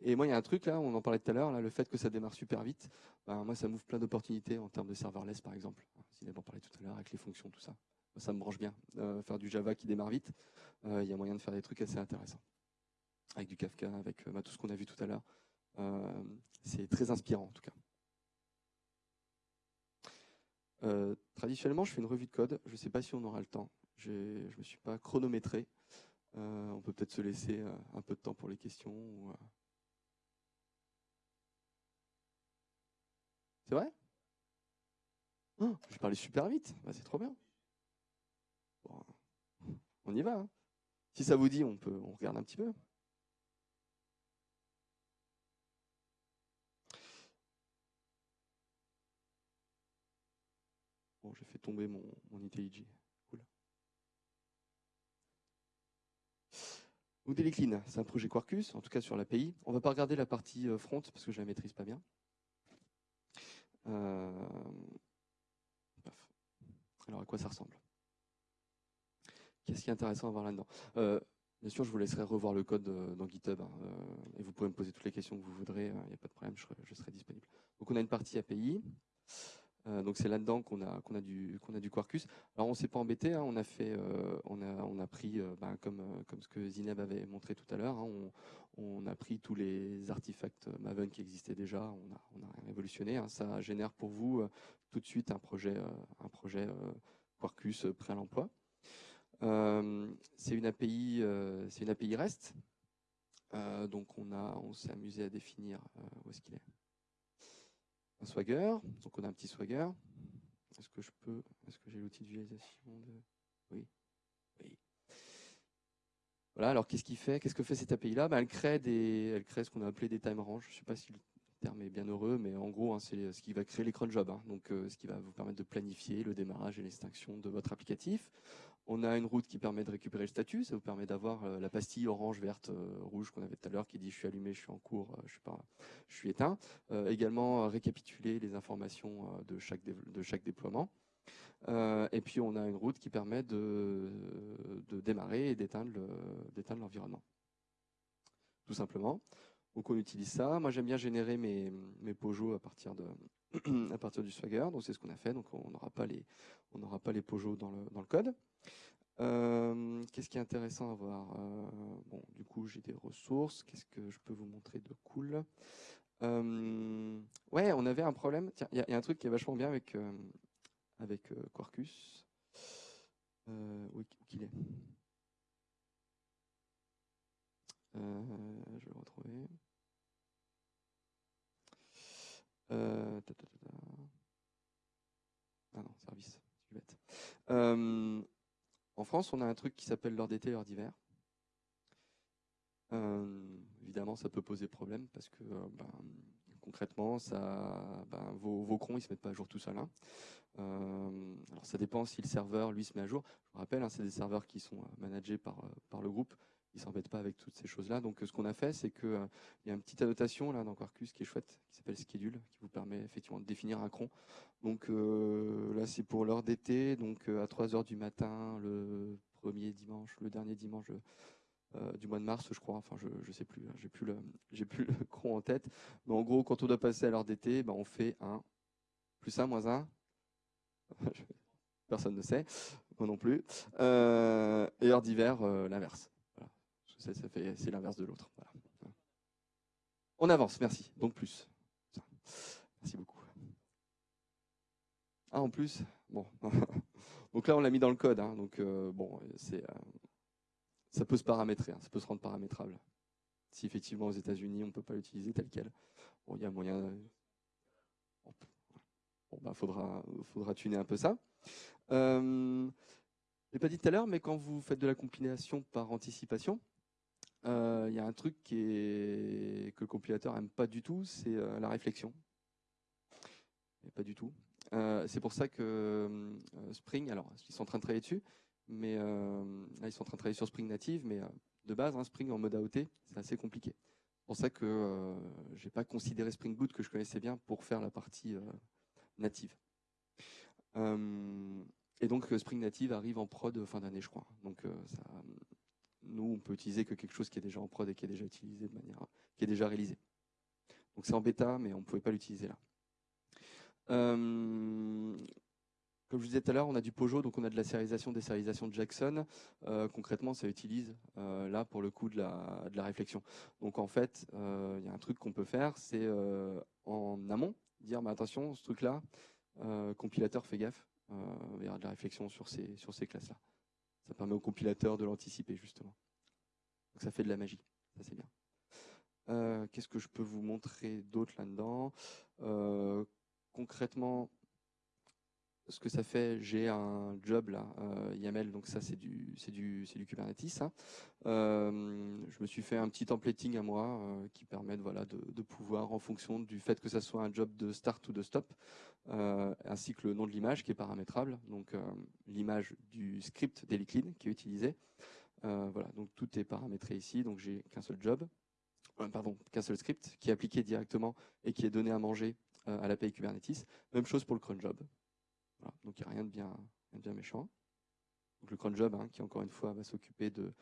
Speaker 1: Et moi, il y a un truc là, on en parlait tout à l'heure, le fait que ça démarre super vite, ben, moi, ça m'ouvre plein d'opportunités en termes de serverless, par exemple. Si en parlait tout à l'heure avec les fonctions, tout ça. Ça me branche bien. Euh, faire du Java qui démarre vite, euh, il y a moyen de faire des trucs assez intéressants. Avec du Kafka, avec euh, bah, tout ce qu'on a vu tout à l'heure. c'est très inspirant, en tout cas. traditionnellement, je fais une revue de code. Je ne sais pas si on aura le temps. Je ne me suis pas chronométré. On peut peut-être se laisser un peu de temps pour les questions. C'est vrai? Oh, Je parlais super vite. Bah, c'est trop bien. on y va. Hein. Si ça vous dit, on peut, on regarde un petit peu. Bon, j'ai fait tomber mon, mon IntelliJ. Cool. c'est un projet Quarkus, en tout cas sur l'API. On ne va pas regarder la partie euh, front parce que je la maîtrise pas bien. Euh, alors à quoi ça ressemble? Qu'est-ce qui est intéressant à voir là-dedans? Euh, Bien sûr, je vous laisserai revoir le code dans GitHub et vous pouvez me poser toutes les questions que vous voudrez, il n'y a pas de problème, je serai, disponible. Donc on a une partie API, donc c'est là-dedans qu'on a qu'on a du qu'on a du Quarkus. Alors on s'est pas embêté, hein, on a fait on a on a pris ben, comme comme ce que Zineb avait montré tout à l'heure, hein, on, a pris tous les artefacts Maven qui existaient déjà, on a, on a révolutionné. Hein. Ça génère pour vous euh, tout de suite un projet, euh, un projet euh, Quarkus prêt à l'emploi. c'est une API, c'est une API REST. donc on a, on s'est amusé à définir où est-ce qu'il est. Swagger. Donc on a un petit Swagger. Est-ce que je peux, est-ce que j'ai l'outil de visualisation de, oui, oui. Voilà, alors qu'est-ce qu'il fait Qu'est-ce que fait cette API-là ben, elle, crée des, elle crée ce qu'on a appelé des time range. Je ne sais pas si le terme est bien heureux, mais en gros, hein, c'est ce qui va créer les cron jobs. Hein. donc, euh, ce qui va vous permettre de planifier le démarrage et l'extinction de votre applicatif. On a une route qui permet de récupérer le statut. Ça vous permet d'avoir euh, la pastille orange, verte, euh, rouge qu'on avait tout à l'heure qui dit je suis allumé, je suis en cours, je suis pas, je suis éteint. également récapituler les informations de chaque déploiement. Euh, et puis on a une route qui permet de, démarrer et d'éteindre l'environnement. Tout simplement. Donc on utilise ça. Moi j'aime bien générer mes, mes Pojos à partir, de, à partir du Swagger. Donc c'est ce qu'on a fait. Donc on n'aura pas les, on n'aura pas les Pojos dans le, dans le code. Euh, qu'est-ce qui est intéressant à voir? Euh, Bon, du coup j'ai des ressources. Qu'est-ce que je peux vous montrer de cool? Ouais, on avait un problème. Tiens, il y, a un truc qui est vachement bien avec avec euh, Quarkus. Euh, où qu'il est? Euh, Je vais le retrouver. Euh, ah non, service. Euh, en France, on a un truc qui s'appelle l'heure d'été, l'heure d'hiver. évidemment, ça peut poser problème parce que ben, concrètement, ça, ben, vos, vos crons, ils se mettent pas à jour tout seuls. Hein. Euh, alors ça dépend si le serveur lui se met à jour. Je vous rappelle, hein, c'est des serveurs qui sont managés par, par le groupe. Ils s'embêtent pas avec toutes ces choses-là. Donc ce qu'on a fait, c'est qu'il il y a une petite annotation là dans Quarkus qui est chouette, qui s'appelle schedule, qui vous permet effectivement de définir un cron. Donc là c'est pour l'heure d'été, donc à 3 heures du matin, le premier dimanche, le dernier dimanche. du mois de mars, je crois. Enfin, je ne sais plus. Hein, j'ai plus le j'ai plus le cron en tête. Mais en gros, quand on doit passer à l'heure d'été, ben, on fait un plus un moins un Personne ne sait, moi non plus. Euh, et heure d'hiver, euh, c'est l'inverse de l'autre. On avance, merci. Donc plus. Merci beaucoup. Ah, en plus, bon. donc là, on l'a mis dans le code. Hein. donc euh, bon, c'est, ça peut se paramétrer, hein. ça peut se rendre paramétrable. Si effectivement aux États-Unis, on ne peut pas l'utiliser tel quel, bon, il y a moyen. Bon, bah, faudra, faudra tuner un peu ça. Euh, je l'ai pas dit tout à l'heure, mais quand vous faites de la compilation par anticipation, euh, il y a un truc que le compilateur aime pas du tout, c'est euh, la réflexion. pas du tout. c'est pour ça que Spring, alors ils sont en train de travailler dessus, mais là, ils sont en train de travailler sur Spring Native, mais de base, hein, Spring en mode AOT, c'est assez compliqué. C'est pour ça que j'ai pas considéré Spring Boot que je connaissais bien pour faire la partie native. et donc Spring Native arrive en prod fin d'année, je crois. Donc ça, nous, on peut utiliser que quelque chose qui est déjà en prod et qui est déjà utilisé de manière, qui est déjà réalisé. Donc c'est en bêta, mais on ne pouvait pas l'utiliser là. Euh, comme je vous disais tout à l'heure, on a du Pojo, donc on a de la sérialisation, des sérialisations de Jackson. Euh, concrètement, ça utilise euh, là pour le coup de la, réflexion. Donc en fait, il y a un truc qu'on peut faire, c'est en amont dire, mais attention, ce truc-là, compilateur, fais gaffe, il y aura de la réflexion sur ces, sur ces classes-là. Ça permet au compilateur de l'anticiper justement. Donc ça fait de la magie, ça c'est bien. Euh, qu'est-ce que je peux vous montrer d'autre là-dedans? Euh, Concrètement, ce que ça fait, j'ai un job là, euh, YAML, donc ça c'est du, Kubernetes. Hein. je me suis fait un petit templating à moi qui permet de, pouvoir, en fonction du fait que ça soit un job de start ou de stop, ainsi que le nom de l'image qui est paramétrable, donc l'image du script d'Eliclean qui est utilisé. voilà, donc tout est paramétré ici, donc j'ai qu'un seul job. Euh, pardon, qu'un seul script qui est appliqué directement et qui est donné à manger euh, à l'API Kubernetes. Même chose pour le cron donc il n'y a rien de bien, bien méchant. Donc le cron job, hein, qui encore une fois va s'occuper de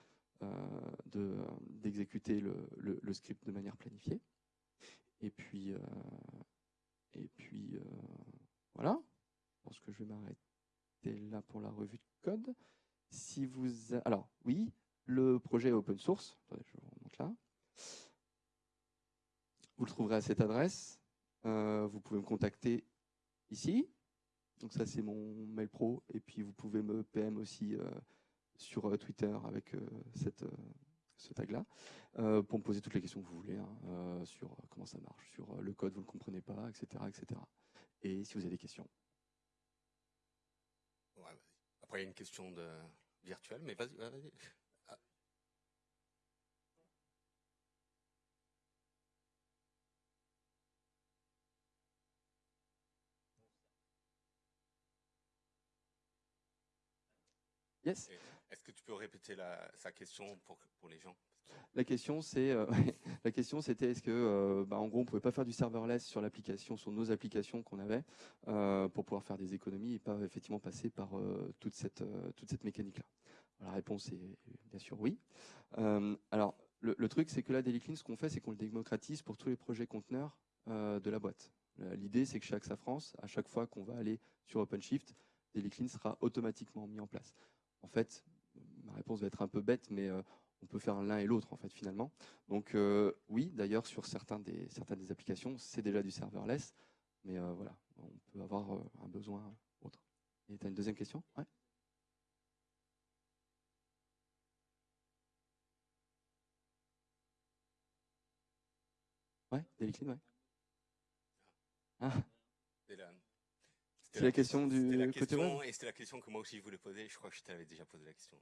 Speaker 1: euh, d'exécuter le, script de manière planifiée. Et puis, puis voilà. Je pense que je vais m'arrêter là pour la revue de code. Si vous, alors oui, le projet est open source. Attendez, je vous remonte là. Vous le trouverez à cette adresse. Euh, vous pouvez me contacter ici. Donc ça, c'est mon mail pro. Et puis, vous pouvez me PM aussi euh, sur euh, Twitter avec cette, ce tag-là pour me poser toutes les questions que vous voulez hein, sur comment ça marche, sur le code, vous ne le comprenez pas, etc., etc. Et si vous avez des questions.
Speaker 2: Après, il y a une question virtuelle, mais vas-y. Vas Est-ce que tu peux répéter sa question pour, les gens?
Speaker 1: La question, c'est euh, la question, c'était est-ce que, euh, bah, en gros, on pouvait pas faire du serverless sur l'application, sur nos applications qu'on avait, euh, pour pouvoir faire des économies et pas effectivement passer par toute cette toute cette mécanique-là? La réponse est bien sûr oui. alors, le, truc, c'est que là, DailyClean, ce qu'on fait, c'est qu'on le démocratise pour tous les projets conteneurs de la boîte. L'idée, c'est que chez AXA France, à chaque fois qu'on va aller sur OpenShift, DailyClean sera automatiquement mis en place. En fait, ma réponse va être un peu bête, mais euh, on peut faire l'un et l'autre en fait finalement. Donc euh, oui, d'ailleurs sur des, certaines des applications, c'est déjà du serverless, mais euh, voilà, on peut avoir un besoin autre. Et tu as une deuxième question? Ouais. Ouais.
Speaker 2: Ah.
Speaker 1: C'est la, question du
Speaker 2: la
Speaker 1: côté
Speaker 2: web. Et c'était la question que moi aussi je voulais poser. Je crois que je t'avais déjà posé la question.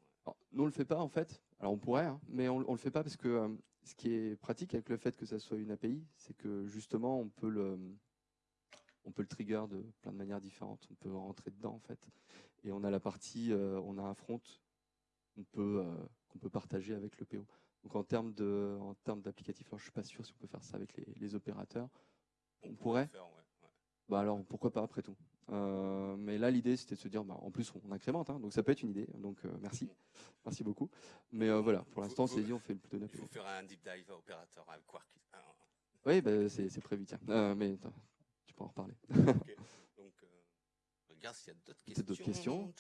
Speaker 1: nous on le fait pas en fait. Alors on pourrait, hein, mais on, on le fait pas parce que euh, ce qui est pratique avec le fait que ça soit une API, c'est que justement on peut le on peut le trigger de plein de manières différentes. On peut rentrer dedans en fait. Et on a la partie, euh, on a un front qu'on peut euh, qu'on peut partager avec le PO. Donc en termes de en termes d'applicatif, alors je suis pas sûr si on peut faire ça avec les, les opérateurs. On, pourrait. Bah alors pourquoi pas après tout. Euh, mais là l'idée c'était de se dire bah, en plus on incrémente hein, donc ça peut être une idée donc euh, merci. Merci beaucoup. Mais euh, voilà pour l'instant c'est dit on fait le plutôt
Speaker 2: il faut faire un deep dive opérateur avec Quark
Speaker 1: oui bah, c'est prévu tiens. Mais tu peux en reparler.
Speaker 2: Donc regarde s'il y a d'autres questions,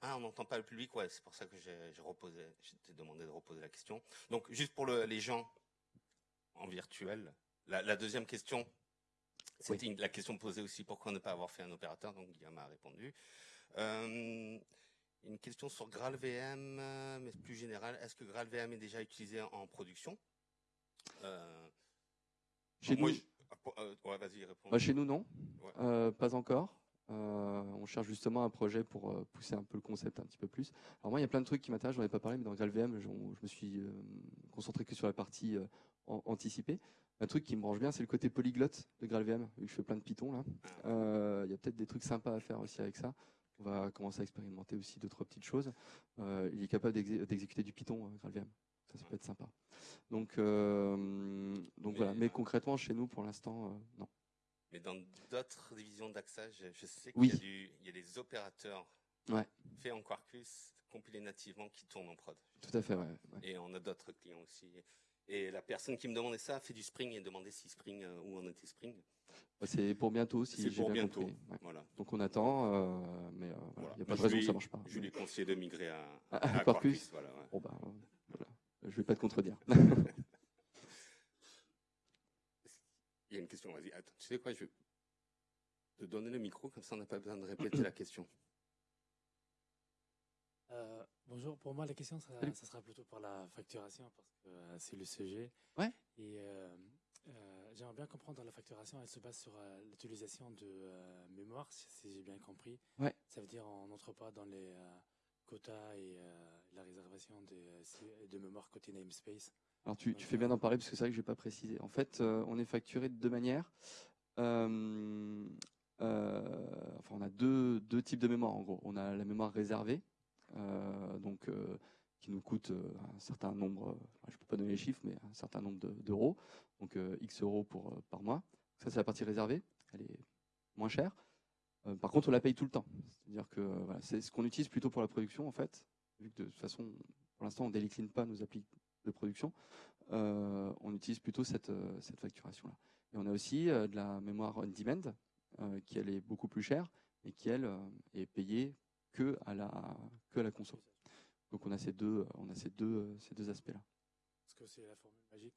Speaker 2: ah on n'entend pas le public ouais c'est pour ça que j'ai reposé j'ai demandé de reposer la question. Donc juste pour le, les gens en virtuel la, la deuxième question c'était la question posée aussi, pourquoi ne pas avoir fait un opérateur? Donc Guillaume a répondu. Euh, une question sur GraalVM, mais plus générale. Est-ce que GraalVM est déjà utilisé en production?
Speaker 1: Euh, Chez nous, euh, vas-y, réponds. Bah, chez nous, non. pas encore. on cherche justement un projet pour pousser un peu le concept un petit peu plus. Alors moi, il y a plein de trucs qui m'intéressent, j'en ai pas parlé, mais dans GraalVM, je, je me suis concentré que sur la partie anticipée. Un truc qui me branche bien, c'est le côté polyglotte de GraalVM, vu que je fais plein de Python là. Euh, il y a peut-être des trucs sympas à faire aussi avec ça. On va commencer à expérimenter aussi d'autres petites choses. il est capable d'exécuter du Python, GraalVM. Ça, ça peut être sympa. Donc, donc voilà. Mais concrètement, chez nous, pour l'instant, non.
Speaker 2: Mais dans d'autres divisions d'AXA, je, sais qu'il y, a des opérateurs faits en Quarkus, compilés nativement, qui tournent en prod.
Speaker 1: Tout à fait, ouais.
Speaker 2: Et on a d'autres clients aussi. Et la personne qui me demandait ça a fait du Spring et demandait si Spring, euh, où en était Spring.
Speaker 1: Bah, c'est pour bientôt, si j'ai bien bientôt. compris. Voilà. Donc on attend, euh, mais euh, il n'y a pas de raison que ça ne marche pas.
Speaker 2: Je lui ai conseillé de migrer à,
Speaker 1: à, Quarkus. Voilà, bon, bah, voilà. Je ne vais pas te contredire.
Speaker 2: Il y a une question, vas-y. Attends, tu sais quoi, je vais te donner le micro, comme ça on n'a pas besoin de répéter la question.
Speaker 3: Euh, bonjour, pour moi la question, ça, sera plutôt pour la facturation, parce que euh, c'est le sujet.
Speaker 1: Ouais.
Speaker 3: Et euh, j'aimerais bien comprendre la facturation, elle se base sur l'utilisation de mémoire, si, j'ai bien compris.
Speaker 1: Ouais.
Speaker 3: Ça veut dire on n'entre pas dans les quotas et la réservation de, de mémoire côté namespace.
Speaker 1: Alors tu, fais bien d'en parler parce que c'est vrai que je n'ai pas précisé. En fait, euh, on est facturé de deux manières. Euh, euh, enfin, on a deux, deux, types de mémoire en gros. On a la mémoire réservée, donc qui nous coûte un certain nombre, je ne peux pas donner les chiffres, mais un certain nombre d'euros, donc X euros pour, par mois. Ça, c'est la partie réservée, elle est moins chère. par contre, on la paye tout le temps. C'est-à-dire que c'est ce qu'on utilise plutôt pour la production, en fait, vu que de toute façon, pour l'instant, on ne délicline pas nos applis de production, euh, on utilise plutôt cette, euh, cette facturation-là. Et on a aussi euh, de la mémoire on-demand, qui elle est beaucoup plus chère et qui elle est payée que à la que à la conso. Donc on a ces deux on a ces deux ces deux aspects-là.
Speaker 3: Parce que c'est la formule magique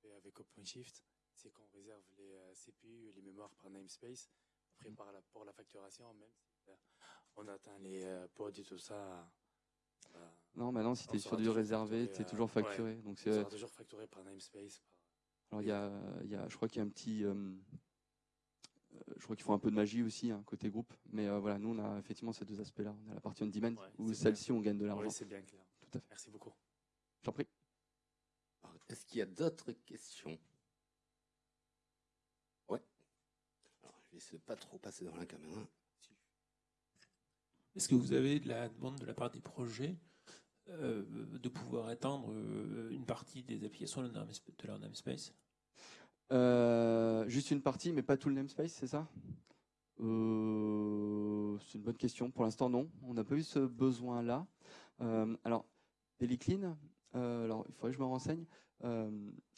Speaker 3: qu'on a avec OpenShift, c'est qu'on réserve les CPU et les mémoires par namespace. Après, par la, pour la facturation, même si on atteint les pods et tout ça,
Speaker 1: non, maintenant, si tu es sur du réservé, tu es toujours facturé. Donc
Speaker 3: c'est toujours facturé par namespace.
Speaker 1: Alors, il y a, y a, je crois qu'il y a un petit. Euh, euh, je crois qu'il faut un peu de magie aussi, hein, côté groupe. Mais euh, voilà, nous, on a effectivement ces deux aspects-là. On a la partie on-demand, où celle-ci, on gagne de l'argent. Oui,
Speaker 3: c'est bien clair.
Speaker 1: Tout à fait.
Speaker 3: Merci beaucoup.
Speaker 1: J'en prie.
Speaker 2: Est-ce qu'il y a d'autres questions? Ouais. Alors, je vais essayer de pas trop passer dans la caméra.
Speaker 4: Est-ce que vous avez de la demande de la part des projets euh, de pouvoir étendre euh, une partie des applications de leur namespace?
Speaker 1: Euh, Juste une partie, mais pas tout le namespace, c'est ça? C'est une bonne question. Pour l'instant, non. On n'a pas eu ce besoin-là. alors, Daily Clean, alors il faudrait que je me renseigne. là,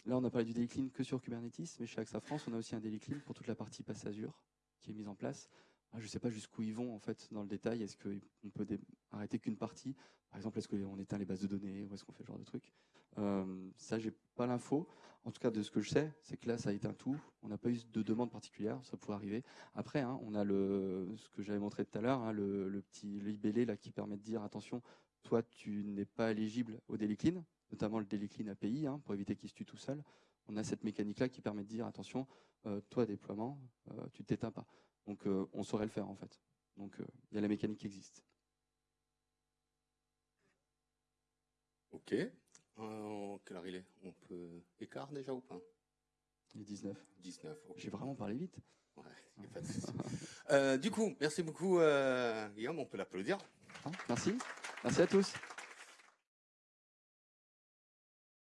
Speaker 1: on a parlé du Daily Clean que sur Kubernetes, mais chez AXA France, on a aussi un Daily Clean pour toute la partie passe Azure qui est mise en place. Ah, je ne sais pas jusqu'où ils vont en fait dans le détail. Est-ce qu'on peut arrêter qu'une partie? Par exemple, est-ce qu'on éteint les bases de données ou est-ce qu'on fait ce genre de truc? Euh, Ça, j'ai pas l'info. En tout cas, de ce que je sais, c'est que là, ça a éteint tout. On n'a pas eu de demande particulière. Ça pourrait arriver. Après, hein, on a le, ce que j'avais montré tout à l'heure, hein, le, petit libellé là qui permet de dire attention, toi, tu n'es pas éligible au daily clean, notamment le daily clean API, hein, pour éviter qu'il se tue tout seul. On a cette mécanique là qui permet de dire attention, euh, toi, déploiement, euh, tu t'éteins pas. Donc euh, on saurait le faire en fait. Donc euh, il y a la mécanique qui existe.
Speaker 2: Ok. Euh, quelle heure il est? On peut écart déjà ou pas?
Speaker 1: Il est 19.
Speaker 2: 19.
Speaker 1: J'ai vraiment parlé vite.
Speaker 2: Ouais, du coup, merci beaucoup Guillaume, on peut l'applaudir.
Speaker 1: Merci. Merci à tous.